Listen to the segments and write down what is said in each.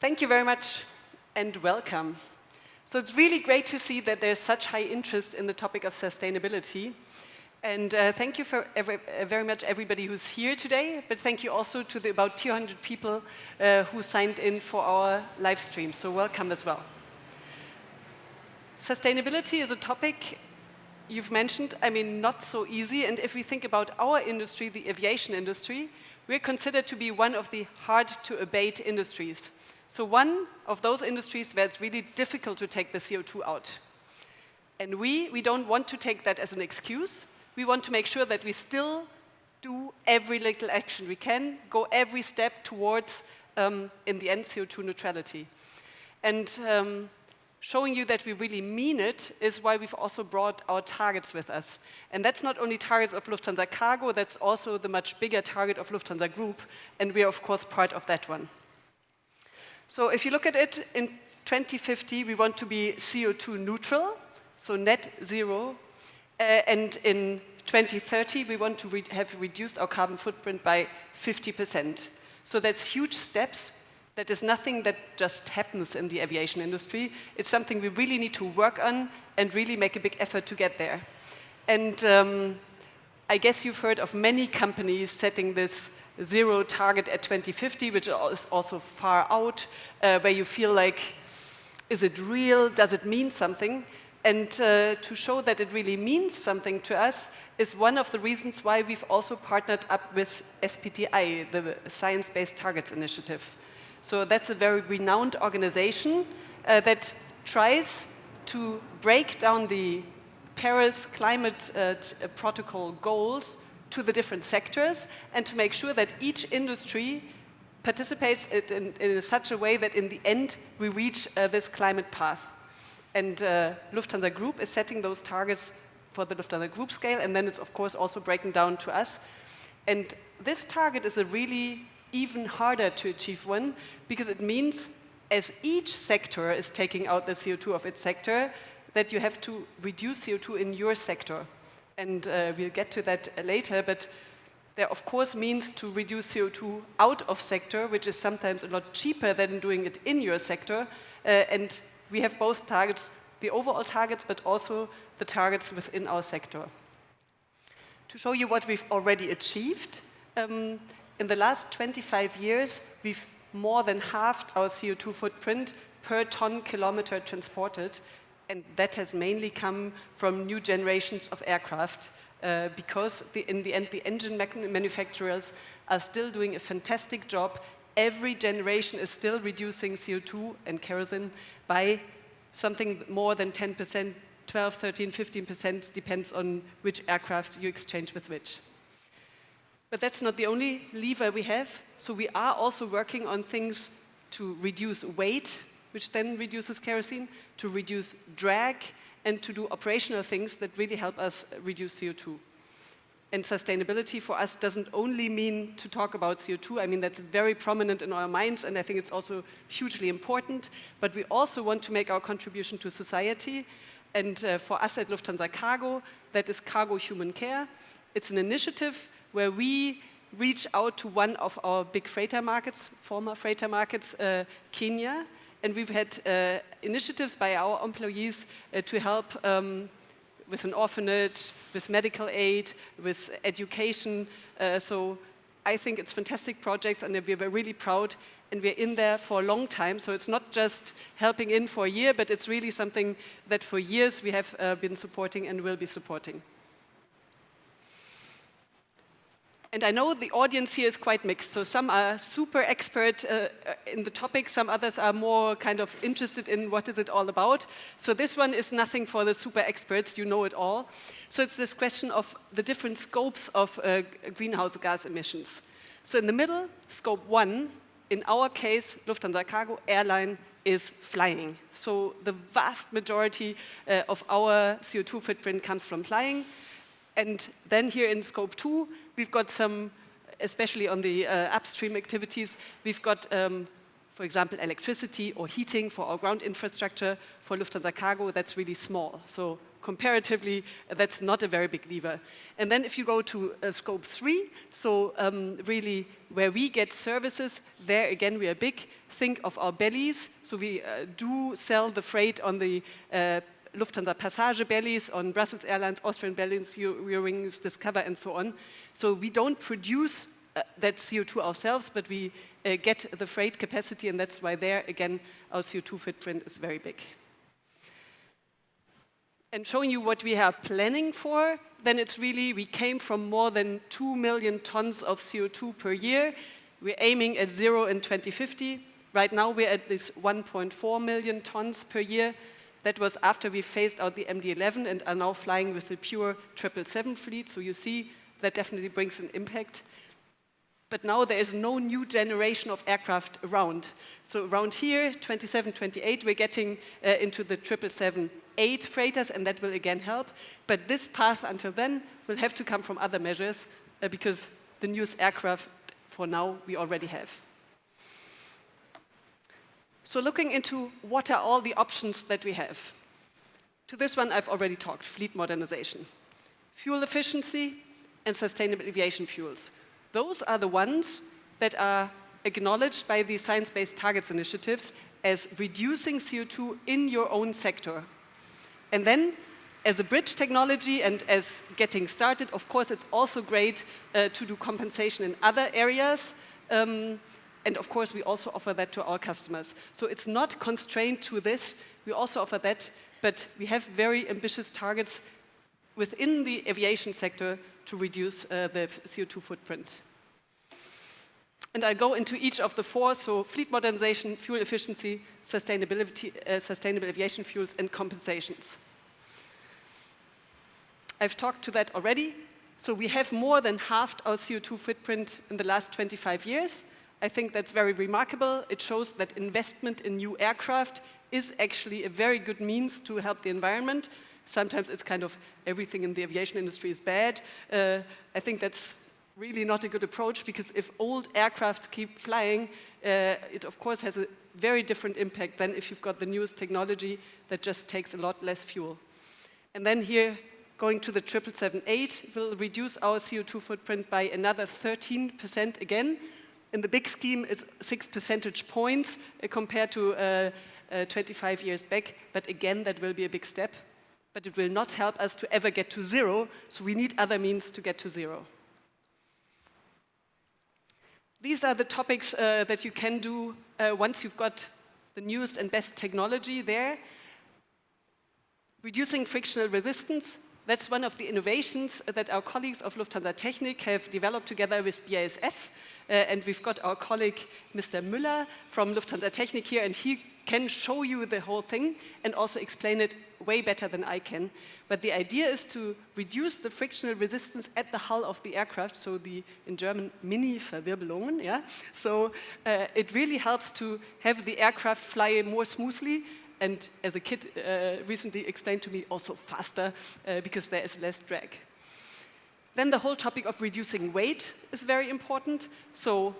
Thank you very much and welcome. So it's really great to see that there's such high interest in the topic of sustainability. And uh, thank you for every, uh, very much everybody who's here today, but thank you also to the about 200 people uh, who signed in for our live stream. So welcome as well. Sustainability is a topic you've mentioned, I mean, not so easy. And if we think about our industry, the aviation industry, we're considered to be one of the hard to abate industries. So one of those industries where it's really difficult to take the CO2 out. And we, we don't want to take that as an excuse. We want to make sure that we still do every little action we can, go every step towards, um, in the end, CO2 neutrality. And um, showing you that we really mean it is why we've also brought our targets with us. And that's not only targets of Lufthansa Cargo, that's also the much bigger target of Lufthansa Group, and we are of course part of that one. So if you look at it, in 2050 we want to be CO2 neutral, so net zero, uh, and in 2030 we want to re have reduced our carbon footprint by 50%. So that's huge steps that is nothing that just happens in the aviation industry. It's something we really need to work on and really make a big effort to get there. And um, I guess you've heard of many companies setting this zero target at 2050, which is also far out, uh, where you feel like, is it real? Does it mean something? And uh, to show that it really means something to us is one of the reasons why we've also partnered up with SBTI, the Science Based Targets Initiative. So that's a very renowned organization uh, that tries to break down the Paris Climate uh, Protocol goals to the different sectors and to make sure that each industry participates in, in such a way that in the end we reach uh, this climate path. And uh, Lufthansa Group is setting those targets for the Lufthansa Group scale and then it's of course also breaking down to us. And this target is a really even harder to achieve one because it means as each sector is taking out the CO2 of its sector, that you have to reduce CO2 in your sector. And uh, we'll get to that later, but there of course means to reduce CO2 out of sector, which is sometimes a lot cheaper than doing it in your sector. Uh, and we have both targets, the overall targets, but also the targets within our sector. To show you what we've already achieved, um, in the last 25 years, we've more than halved our CO2 footprint per ton kilometer transported. And that has mainly come from new generations of aircraft uh, because the, in the end, the engine manufacturers are still doing a fantastic job. Every generation is still reducing CO2 and kerosene by something more than 10%, 12, 13, 15%, depends on which aircraft you exchange with which. But that's not the only lever we have. So we are also working on things to reduce weight, which then reduces kerosene, to reduce drag, and to do operational things that really help us reduce CO2. And sustainability for us doesn't only mean to talk about CO2. I mean, that's very prominent in our minds, and I think it's also hugely important. But we also want to make our contribution to society. And uh, for us at Lufthansa Cargo, that is Cargo Human Care. It's an initiative where we reach out to one of our big freighter markets, former freighter markets, uh, Kenya, and we've had uh, initiatives by our employees uh, to help um, with an orphanage, with medical aid, with education. Uh, so I think it's fantastic projects and we're really proud and we're in there for a long time. So it's not just helping in for a year, but it's really something that for years we have uh, been supporting and will be supporting. And I know the audience here is quite mixed, so some are super expert uh, in the topic, some others are more kind of interested in what is it all about. So this one is nothing for the super experts, you know it all. So it's this question of the different scopes of uh, greenhouse gas emissions. So in the middle, scope one, in our case, Lufthansa Cargo airline is flying. So the vast majority uh, of our CO2 footprint comes from flying. And then here in scope two, we've got some, especially on the uh, upstream activities, we've got, um, for example, electricity or heating for our ground infrastructure. For Lufthansa Cargo, that's really small. So comparatively, that's not a very big lever. And then if you go to uh, scope three, so um, really where we get services, there again we are big. Think of our bellies. So we uh, do sell the freight on the uh, Lufthansa Passage bellies, on Brussels Airlines, Austrian bellies, Eurowings, Discover, and so on. So we don't produce uh, that CO2 ourselves, but we uh, get the freight capacity, and that's why there, again, our CO2 footprint is very big. And showing you what we are planning for, then it's really, we came from more than 2 million tons of CO2 per year. We're aiming at zero in 2050. Right now, we're at this 1.4 million tons per year. That was after we phased out the MD-11 and are now flying with the pure 777 fleet. So you see that definitely brings an impact. But now there is no new generation of aircraft around. So around here, 27, 28, we're getting uh, into the 777-8 freighters, and that will again help. But this path until then will have to come from other measures uh, because the newest aircraft, for now, we already have. So looking into what are all the options that we have. To this one, I've already talked, fleet modernization. Fuel efficiency and sustainable aviation fuels. Those are the ones that are acknowledged by the Science-Based Targets initiatives as reducing CO2 in your own sector. And then, as a bridge technology and as getting started, of course, it's also great uh, to do compensation in other areas. Um, and of course, we also offer that to our customers. So it's not constrained to this. We also offer that, but we have very ambitious targets within the aviation sector to reduce uh, the CO2 footprint. And I'll go into each of the four, so fleet modernization, fuel efficiency, sustainability, uh, sustainable aviation fuels, and compensations. I've talked to that already. So we have more than halved our CO2 footprint in the last 25 years. I think that's very remarkable. It shows that investment in new aircraft is actually a very good means to help the environment. Sometimes it's kind of everything in the aviation industry is bad. Uh, I think that's really not a good approach because if old aircraft keep flying, uh, it of course has a very different impact than if you've got the newest technology that just takes a lot less fuel. And then here, going to the 777-8 will reduce our CO2 footprint by another 13% again, in the big scheme, it's six percentage points uh, compared to uh, uh, 25 years back. But again, that will be a big step. But it will not help us to ever get to zero, so we need other means to get to zero. These are the topics uh, that you can do uh, once you've got the newest and best technology there. Reducing frictional resistance, that's one of the innovations that our colleagues of Lufthansa Technik have developed together with BASF. Uh, and we've got our colleague, Mr. Müller from Lufthansa Technik here, and he can show you the whole thing and also explain it way better than I can. But the idea is to reduce the frictional resistance at the hull of the aircraft, so the, in German, Mini-Verwirbelungen, yeah? So uh, it really helps to have the aircraft fly more smoothly and as a kid uh, recently explained to me, also faster uh, because there is less drag. Then the whole topic of reducing weight is very important. So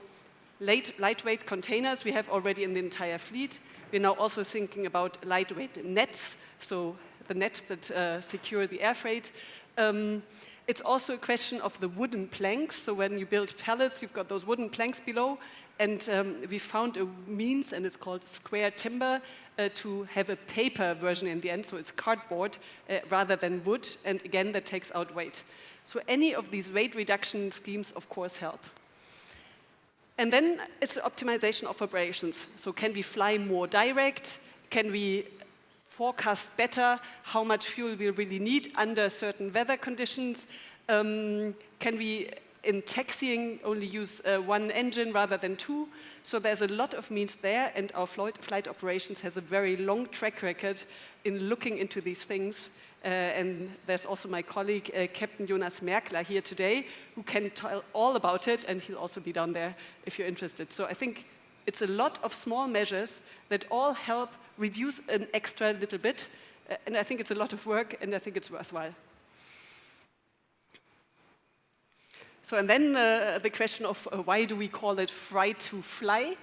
light, lightweight containers we have already in the entire fleet. We're now also thinking about lightweight nets, so the nets that uh, secure the air freight. Um, it's also a question of the wooden planks. So when you build pallets, you've got those wooden planks below. And um, we found a means, and it's called square timber, uh, to have a paper version in the end. So it's cardboard uh, rather than wood. And again, that takes out weight. So any of these weight reduction schemes, of course, help. And then it's the optimization of operations. So can we fly more direct? Can we forecast better how much fuel we really need under certain weather conditions? Um, can we, in taxiing, only use uh, one engine rather than two? So there's a lot of means there, and our flight, flight operations has a very long track record in looking into these things. Uh, and there's also my colleague, uh, Captain Jonas Merkler here today, who can tell all about it, and he'll also be down there if you're interested. So I think it's a lot of small measures that all help reduce an extra little bit, uh, and I think it's a lot of work, and I think it's worthwhile. So, and then uh, the question of uh, why do we call it fry to fly?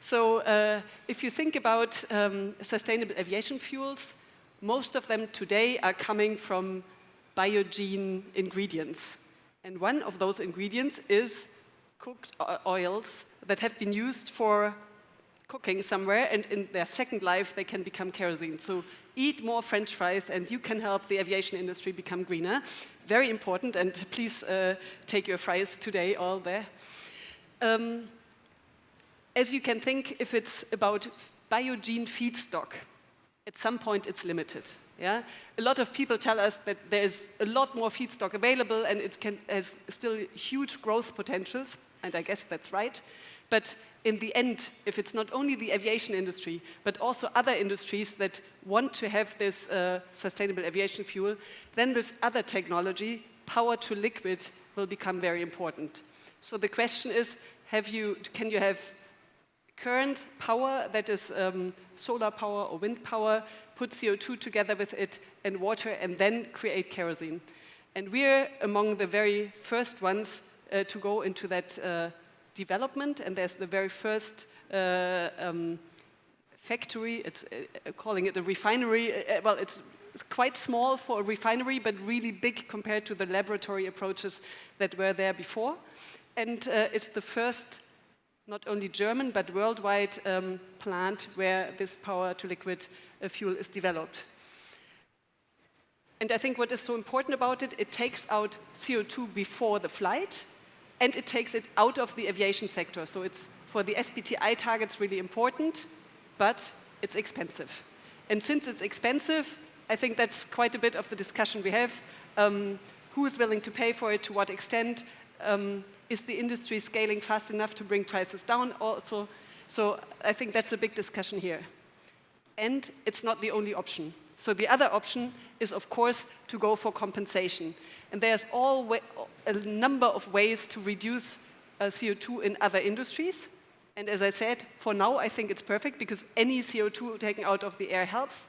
So, uh, if you think about um, sustainable aviation fuels, most of them today are coming from biogene ingredients. And one of those ingredients is cooked oils that have been used for cooking somewhere and in their second life they can become kerosene. So eat more french fries and you can help the aviation industry become greener. Very important and please uh, take your fries today all there. Um, as you can think, if it's about biogene feedstock, at some point it's limited. Yeah? A lot of people tell us that there's a lot more feedstock available and it can, has still huge growth potentials, and I guess that's right. But in the end, if it's not only the aviation industry, but also other industries that want to have this uh, sustainable aviation fuel, then this other technology, power to liquid, will become very important. So the question is, have you, can you have current power that is um, solar power or wind power, put CO2 together with it and water and then create kerosene. And we're among the very first ones uh, to go into that uh, development and there's the very first uh, um, factory, it's uh, calling it a refinery, uh, well it's quite small for a refinery but really big compared to the laboratory approaches that were there before. And uh, it's the first not only German, but worldwide um, plant where this power to liquid uh, fuel is developed. And I think what is so important about it, it takes out CO2 before the flight, and it takes it out of the aviation sector. So it's for the SBTI targets really important, but it's expensive. And since it's expensive, I think that's quite a bit of the discussion we have. Um, who is willing to pay for it, to what extent, um, is the industry scaling fast enough to bring prices down also? So I think that's a big discussion here. And it's not the only option. So the other option is, of course, to go for compensation. And there's all a number of ways to reduce uh, CO2 in other industries. And as I said, for now, I think it's perfect because any CO2 taken out of the air helps.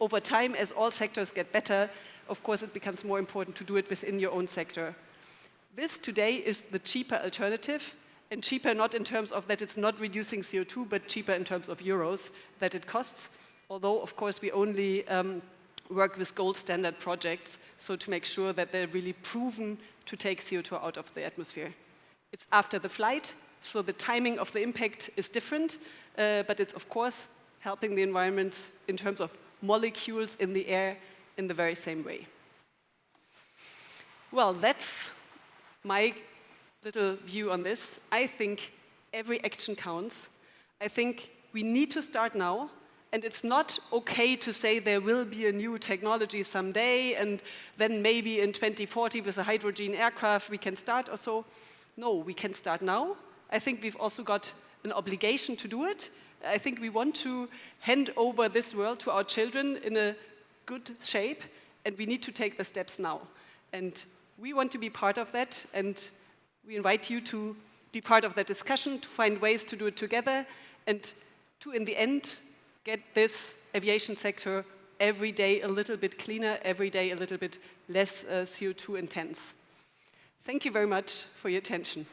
Over time, as all sectors get better, of course, it becomes more important to do it within your own sector. This today is the cheaper alternative, and cheaper not in terms of that it's not reducing CO2, but cheaper in terms of euros that it costs. Although, of course, we only um, work with gold standard projects, so to make sure that they're really proven to take CO2 out of the atmosphere. It's after the flight, so the timing of the impact is different, uh, but it's, of course, helping the environment in terms of molecules in the air in the very same way. Well, that's my little view on this, I think every action counts. I think we need to start now, and it's not okay to say there will be a new technology someday, and then maybe in 2040 with a hydrogen aircraft we can start or so. No, we can start now. I think we've also got an obligation to do it. I think we want to hand over this world to our children in a good shape, and we need to take the steps now. And we want to be part of that, and we invite you to be part of that discussion, to find ways to do it together, and to, in the end, get this aviation sector every day a little bit cleaner, every day a little bit less uh, CO2 intense. Thank you very much for your attention.